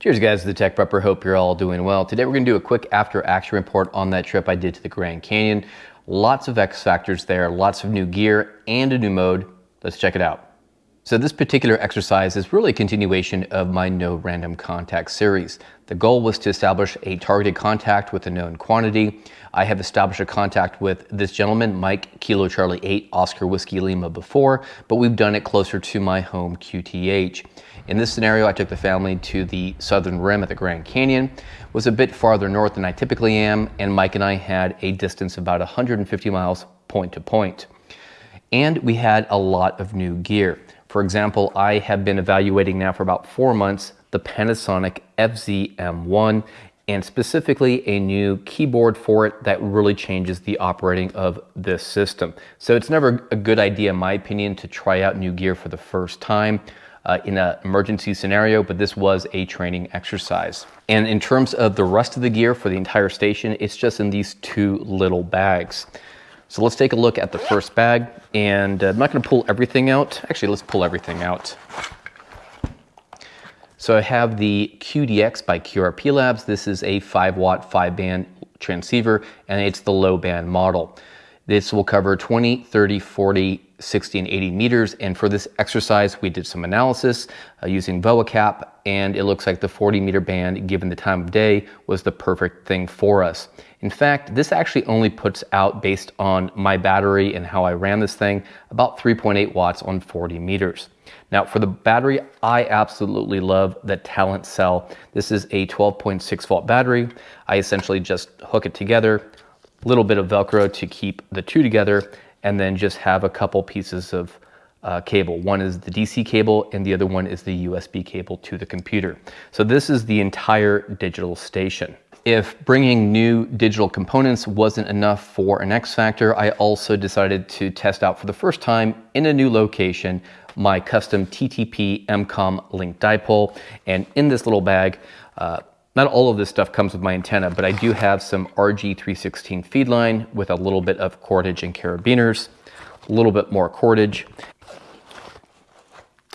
Cheers guys, the Tech Prepper. Hope you're all doing well. Today we're gonna do a quick after action report on that trip I did to the Grand Canyon. Lots of X factors there, lots of new gear and a new mode. Let's check it out. So this particular exercise is really a continuation of my no random contact series. The goal was to establish a targeted contact with a known quantity. I have established a contact with this gentleman, Mike Kilo Charlie 8 Oscar Whiskey Lima before, but we've done it closer to my home QTH. In this scenario, I took the family to the southern rim at the Grand Canyon. Was a bit farther north than I typically am, and Mike and I had a distance of about 150 miles point to point. And we had a lot of new gear. For example, I have been evaluating now for about four months the Panasonic FZ-M1 and specifically a new keyboard for it that really changes the operating of this system. So it's never a good idea, in my opinion, to try out new gear for the first time uh, in an emergency scenario, but this was a training exercise. And in terms of the rest of the gear for the entire station, it's just in these two little bags. So let's take a look at the first bag and uh, I'm not gonna pull everything out. Actually, let's pull everything out. So I have the QDX by QRP Labs. This is a five watt, five band transceiver and it's the low band model. This will cover 20, 30, 40, 60 and 80 meters. And for this exercise, we did some analysis uh, using VOACAP, and it looks like the 40 meter band, given the time of day, was the perfect thing for us. In fact, this actually only puts out, based on my battery and how I ran this thing, about 3.8 watts on 40 meters. Now for the battery, I absolutely love the Talent Cell. This is a 12.6 volt battery. I essentially just hook it together, little bit of Velcro to keep the two together, and then just have a couple pieces of uh, cable. One is the DC cable and the other one is the USB cable to the computer. So this is the entire digital station. If bringing new digital components wasn't enough for an X Factor, I also decided to test out for the first time in a new location my custom TTP MCOM link dipole. And in this little bag, uh, not all of this stuff comes with my antenna, but I do have some RG316 feed line with a little bit of cordage and carabiners, a little bit more cordage.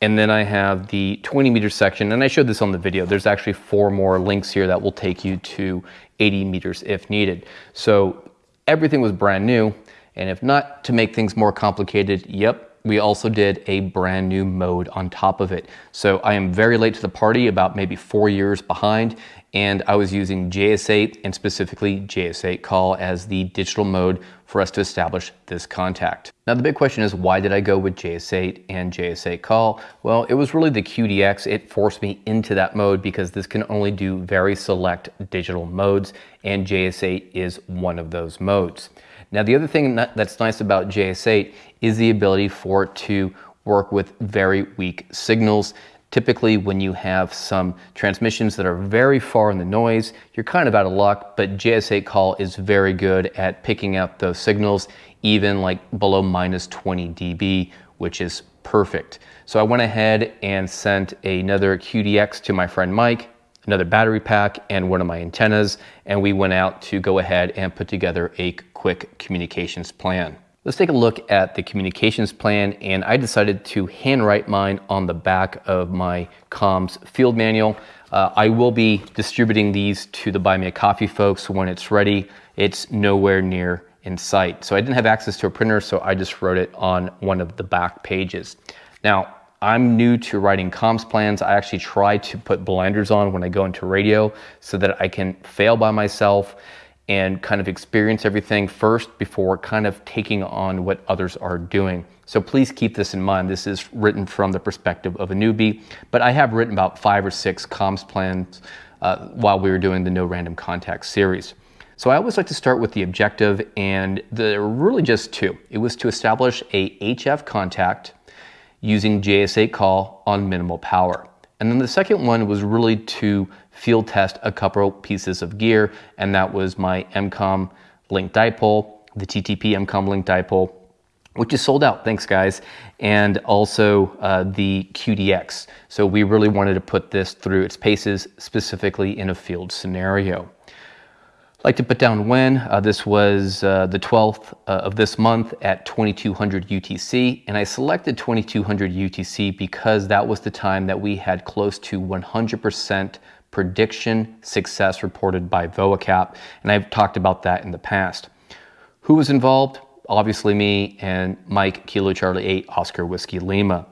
And then I have the 20 meter section, and I showed this on the video. There's actually four more links here that will take you to 80 meters if needed. So everything was brand new. And if not to make things more complicated, yep, we also did a brand new mode on top of it. So I am very late to the party, about maybe four years behind, and I was using JS8 and specifically JS8 call as the digital mode for us to establish this contact. Now the big question is why did I go with JS8 and JS8 call? Well, it was really the QDX. It forced me into that mode because this can only do very select digital modes and JS8 is one of those modes. Now the other thing that's nice about JS8 is the ability for it to work with very weak signals. Typically when you have some transmissions that are very far in the noise, you're kind of out of luck, but JS8 call is very good at picking up those signals, even like below minus 20 dB, which is perfect. So I went ahead and sent another QDX to my friend Mike, another battery pack and one of my antennas, and we went out to go ahead and put together a quick communications plan. Let's take a look at the communications plan and I decided to handwrite mine on the back of my comms field manual. Uh, I will be distributing these to the Buy Me a Coffee folks when it's ready. It's nowhere near in sight. So I didn't have access to a printer, so I just wrote it on one of the back pages. Now, I'm new to writing comms plans. I actually try to put blinders on when I go into radio so that I can fail by myself and kind of experience everything first before kind of taking on what others are doing. So please keep this in mind. This is written from the perspective of a newbie, but I have written about five or six comms plans uh, while we were doing the No Random Contact series. So I always like to start with the objective and there are really just two. It was to establish a HF contact using JS8 call on minimal power. And then the second one was really to field test a couple pieces of gear, and that was my MCOM link dipole, the TTP MCOM link dipole, which is sold out, thanks guys, and also uh, the QDX. So we really wanted to put this through its paces, specifically in a field scenario. Like to put down when. Uh, this was uh, the 12th uh, of this month at 2200 UTC, and I selected 2200 UTC because that was the time that we had close to 100% prediction success reported by VOACAP, and I've talked about that in the past. Who was involved? Obviously me and Mike Kilo Charlie 8 Oscar Whiskey Lima.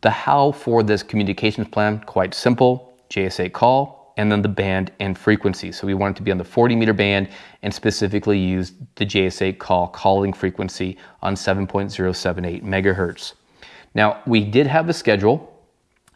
The how for this communications plan, quite simple, JS8 call, and then the band and frequency. So we wanted to be on the 40 meter band and specifically use the JS8 call calling frequency on 7.078 megahertz. Now we did have a schedule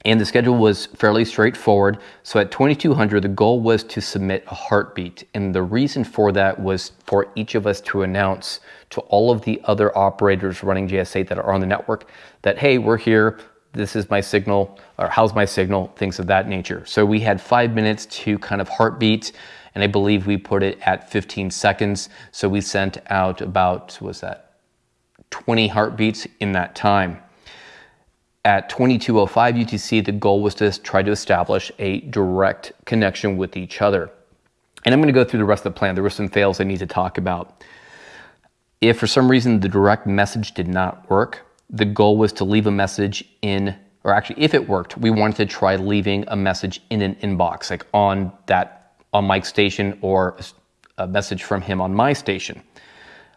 and the schedule was fairly straightforward. So at 2200, the goal was to submit a heartbeat. And the reason for that was for each of us to announce to all of the other operators running JS8 that are on the network that, hey, we're here this is my signal, or how's my signal, things of that nature. So we had five minutes to kind of heartbeat, and I believe we put it at 15 seconds. So we sent out about, was that 20 heartbeats in that time. At 2205 UTC, the goal was to try to establish a direct connection with each other. And I'm gonna go through the rest of the plan. There were some fails I need to talk about. If for some reason the direct message did not work, the goal was to leave a message in, or actually if it worked, we wanted to try leaving a message in an inbox, like on that, on Mike's station or a message from him on my station.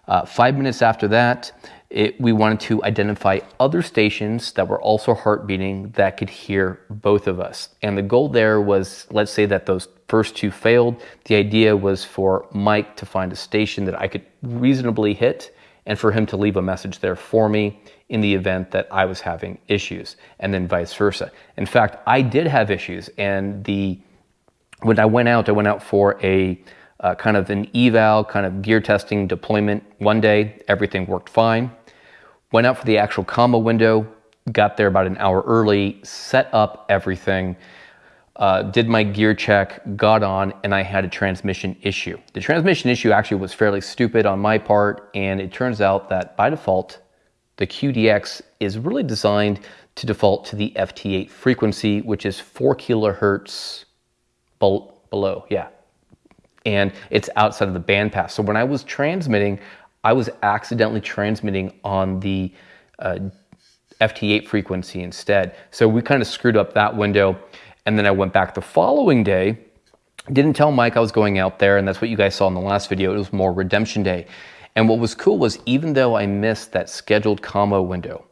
Uh, five minutes after that, it, we wanted to identify other stations that were also heartbeating that could hear both of us. And the goal there was, let's say that those first two failed. The idea was for Mike to find a station that I could reasonably hit and for him to leave a message there for me in the event that I was having issues, and then vice versa. In fact, I did have issues, and the when I went out, I went out for a uh, kind of an eval, kind of gear testing deployment one day. Everything worked fine. Went out for the actual commo window, got there about an hour early, set up everything, uh, did my gear check, got on, and I had a transmission issue. The transmission issue actually was fairly stupid on my part, and it turns out that by default, the QDX is really designed to default to the FT8 frequency, which is 4 kilohertz below, yeah. And it's outside of the bandpass. So when I was transmitting, I was accidentally transmitting on the uh, FT8 frequency instead. So we kind of screwed up that window. And then I went back the following day, didn't tell Mike I was going out there, and that's what you guys saw in the last video. It was more redemption day. And what was cool was even though I missed that scheduled commo window,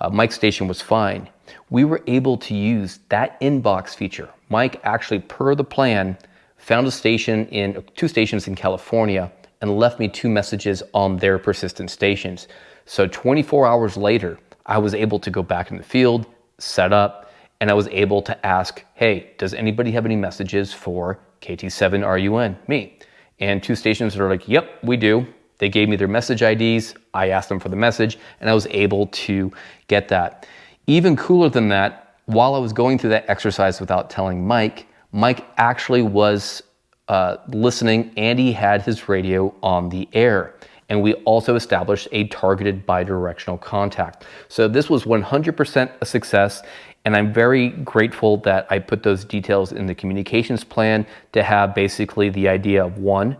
uh, Mike's station was fine. We were able to use that inbox feature. Mike actually, per the plan, found a station in two stations in California and left me two messages on their persistent stations. So 24 hours later, I was able to go back in the field, set up, and I was able to ask, hey, does anybody have any messages for KT7RUN? Me. And two stations are like, yep, we do. They gave me their message IDs. I asked them for the message and I was able to get that. Even cooler than that, while I was going through that exercise without telling Mike, Mike actually was uh, listening and he had his radio on the air. And we also established a targeted bidirectional contact. So this was 100% a success. And I'm very grateful that I put those details in the communications plan to have basically the idea of one,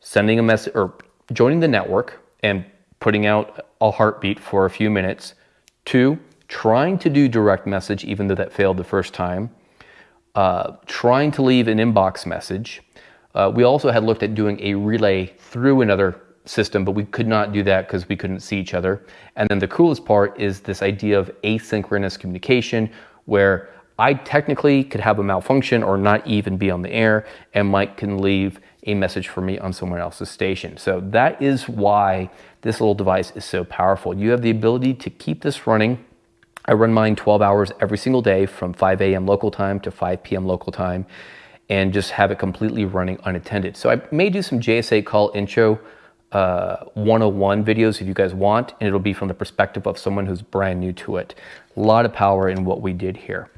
sending a message or joining the network and putting out a heartbeat for a few minutes. Two, trying to do direct message, even though that failed the first time. Uh, trying to leave an inbox message. Uh, we also had looked at doing a relay through another system, but we could not do that because we couldn't see each other. And then the coolest part is this idea of asynchronous communication where I technically could have a malfunction or not even be on the air, and Mike can leave a message for me on someone else's station. So that is why this little device is so powerful. You have the ability to keep this running. I run mine 12 hours every single day from 5 a.m. local time to 5 p.m. local time and just have it completely running unattended. So I may do some JS8 call intro uh, 101 videos if you guys want, and it'll be from the perspective of someone who's brand new to it. A lot of power in what we did here.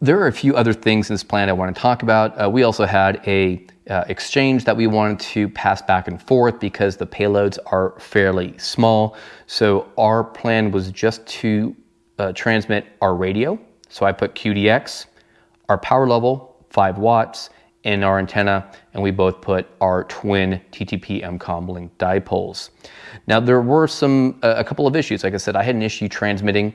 There are a few other things in this plan I want to talk about. Uh, we also had a uh, exchange that we wanted to pass back and forth because the payloads are fairly small. So our plan was just to uh, transmit our radio. So I put QDX, our power level, 5 watts, in our antenna, and we both put our twin TTP MCOM link dipoles. Now there were some, uh, a couple of issues. Like I said, I had an issue transmitting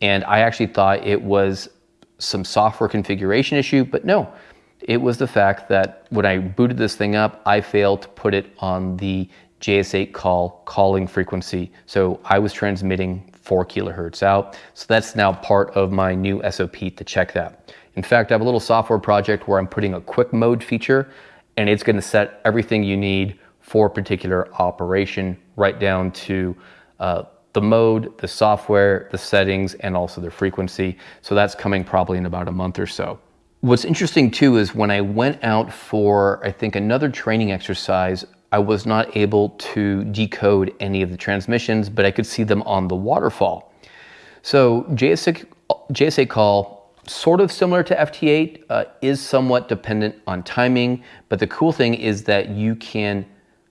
and I actually thought it was some software configuration issue, but no, it was the fact that when I booted this thing up, I failed to put it on the JS8 call calling frequency. So I was transmitting four kilohertz out. So that's now part of my new SOP to check that. In fact, I have a little software project where I'm putting a quick mode feature and it's gonna set everything you need for a particular operation right down to uh, the mode, the software, the settings, and also the frequency. So that's coming probably in about a month or so. What's interesting too is when I went out for, I think, another training exercise, I was not able to decode any of the transmissions, but I could see them on the waterfall. So JS8, JS8 call, sort of similar to FT8, uh, is somewhat dependent on timing, but the cool thing is that you can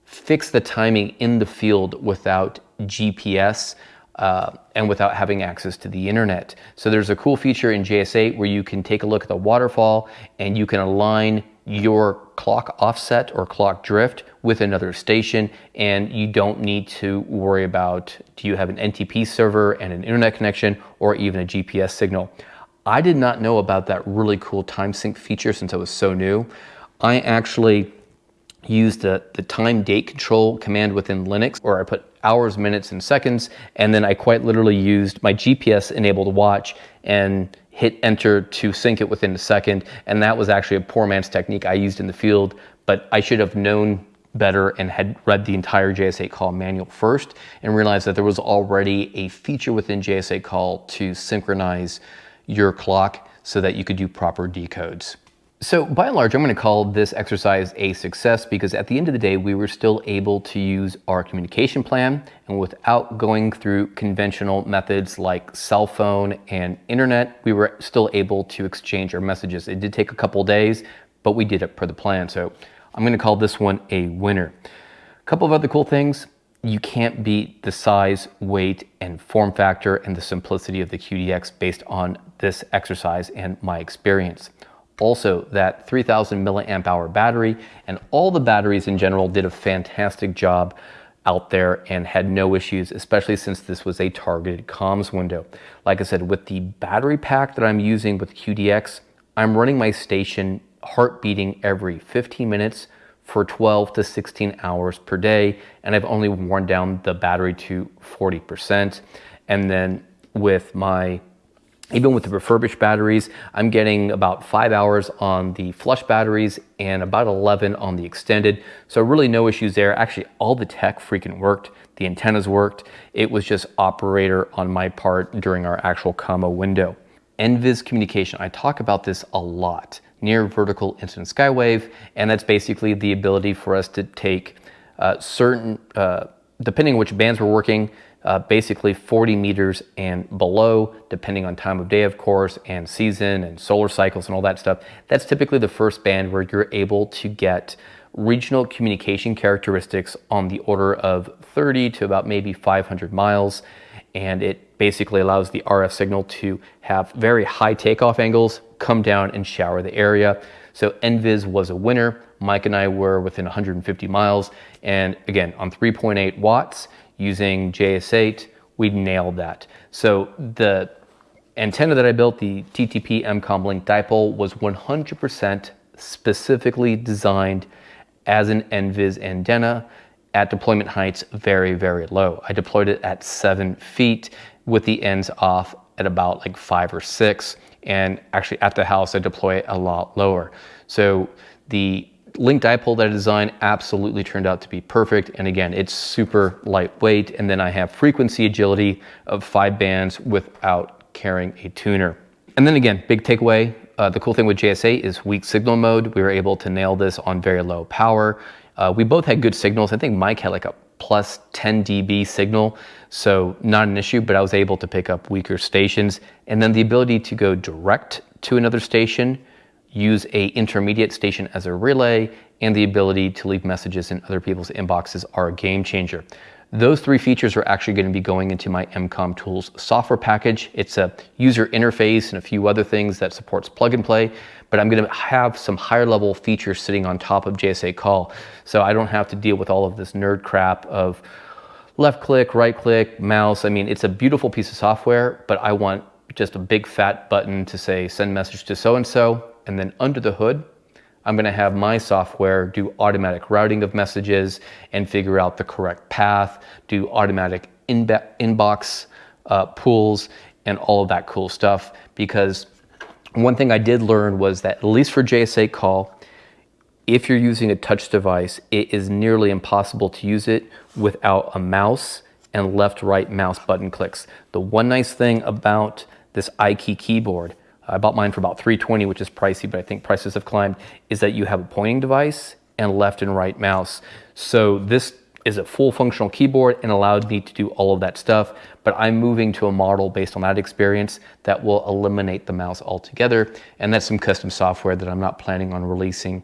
fix the timing in the field without GPS uh, and without having access to the internet. So there's a cool feature in JS8 where you can take a look at the waterfall and you can align your clock offset or clock drift with another station and you don't need to worry about do you have an NTP server and an internet connection or even a GPS signal. I did not know about that really cool time sync feature since I was so new. I actually used the, the time date control command within Linux or I put hours, minutes, and seconds. And then I quite literally used my GPS enabled watch and hit enter to sync it within a second. And that was actually a poor man's technique I used in the field, but I should have known better and had read the entire JS8 call manual first and realized that there was already a feature within JS8 call to synchronize your clock so that you could do proper decodes. So by and large, I'm going to call this exercise a success because at the end of the day, we were still able to use our communication plan and without going through conventional methods like cell phone and internet, we were still able to exchange our messages. It did take a couple days, but we did it per the plan. So I'm going to call this one a winner. A couple of other cool things. You can't beat the size, weight, and form factor and the simplicity of the QDX based on this exercise and my experience also that 3000 milliamp hour battery and all the batteries in general did a fantastic job out there and had no issues, especially since this was a targeted comms window. Like I said, with the battery pack that I'm using with QDX, I'm running my station heart beating every 15 minutes for 12 to 16 hours per day, and I've only worn down the battery to 40%. And then with my even with the refurbished batteries, I'm getting about five hours on the flush batteries and about 11 on the extended. So really no issues there. Actually, all the tech freaking worked. The antennas worked. It was just operator on my part during our actual commo window. NVIS communication, I talk about this a lot. Near vertical incident skywave, and that's basically the ability for us to take uh, certain, uh, depending on which bands we're working, uh, basically 40 meters and below, depending on time of day, of course, and season and solar cycles and all that stuff. That's typically the first band where you're able to get regional communication characteristics on the order of 30 to about maybe 500 miles. And it basically allows the RF signal to have very high takeoff angles, come down and shower the area. So NVIS was a winner. Mike and I were within 150 miles. And again, on 3.8 watts, using JS8, we nailed that. So the antenna that I built, the TTP MCOM link dipole, was 100% specifically designed as an NVIS antenna at deployment heights very, very low. I deployed it at seven feet with the ends off at about like five or six. And actually at the house, I deploy it a lot lower. So the link dipole that I designed absolutely turned out to be perfect. And again, it's super lightweight. And then I have frequency agility of five bands without carrying a tuner. And then again, big takeaway, uh, the cool thing with JS8 is weak signal mode. We were able to nail this on very low power. Uh, we both had good signals. I think Mike had like a plus 10 dB signal, so not an issue, but I was able to pick up weaker stations. And then the ability to go direct to another station use a intermediate station as a relay, and the ability to leave messages in other people's inboxes are a game changer. Those three features are actually going to be going into my MCOM Tools software package. It's a user interface and a few other things that supports plug and play, but I'm going to have some higher level features sitting on top of JS8 Call. So I don't have to deal with all of this nerd crap of left click, right click, mouse. I mean, it's a beautiful piece of software, but I want just a big fat button to say send message to so-and-so. And then under the hood, I'm gonna have my software do automatic routing of messages and figure out the correct path, do automatic inbox uh, pools and all of that cool stuff. Because one thing I did learn was that at least for JS8 call, if you're using a touch device, it is nearly impossible to use it without a mouse and left-right mouse button clicks. The one nice thing about this iKey keyboard I bought mine for about 320, which is pricey, but I think prices have climbed, is that you have a pointing device and left and right mouse. So this is a full functional keyboard and allowed me to do all of that stuff, but I'm moving to a model based on that experience that will eliminate the mouse altogether. And that's some custom software that I'm not planning on releasing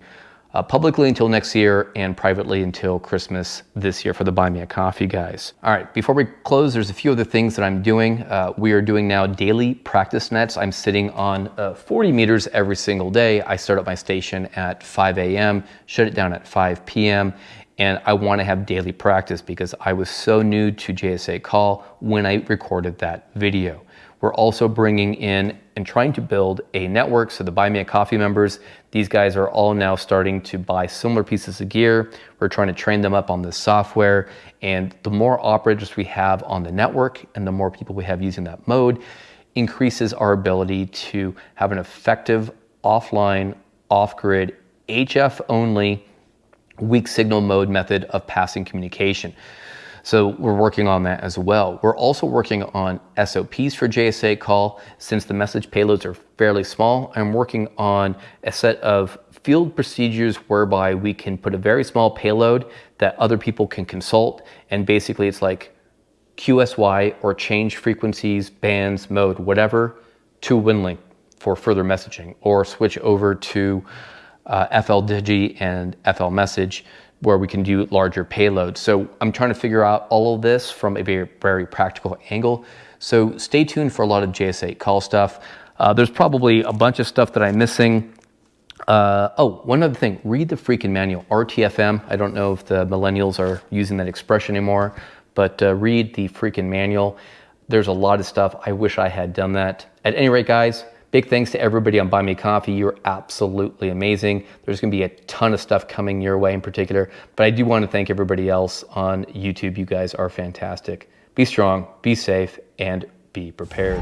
uh, publicly until next year and privately until Christmas this year for the Buy Me a Coffee guys. All right, before we close, there's a few other things that I'm doing. Uh, we are doing now daily practice nets. I'm sitting on uh, 40 meters every single day. I start up my station at 5 a.m., shut it down at 5 p.m., and I want to have daily practice because I was so new to JS8 call when I recorded that video. We're also bringing in and trying to build a network. So the Buy Me a Coffee members, these guys are all now starting to buy similar pieces of gear. We're trying to train them up on this software. And the more operators we have on the network and the more people we have using that mode increases our ability to have an effective offline, off-grid, HF only weak signal mode method of passing communication. So we're working on that as well. We're also working on SOPs for JS8 call. Since the message payloads are fairly small, I'm working on a set of field procedures whereby we can put a very small payload that other people can consult. And basically it's like QSY or change frequencies, bands, mode, whatever to WinLink for further messaging or switch over to uh, FLDigi and FL message where we can do larger payloads. So I'm trying to figure out all of this from a very, very practical angle. So stay tuned for a lot of JS8 call stuff. Uh, there's probably a bunch of stuff that I'm missing. Uh, oh, one other thing, read the freaking manual, RTFM. I don't know if the millennials are using that expression anymore, but uh, read the freaking manual. There's a lot of stuff. I wish I had done that. At any rate, guys, Big thanks to everybody on Buy Me Coffee. You're absolutely amazing. There's gonna be a ton of stuff coming your way in particular, but I do wanna thank everybody else on YouTube. You guys are fantastic. Be strong, be safe, and be prepared.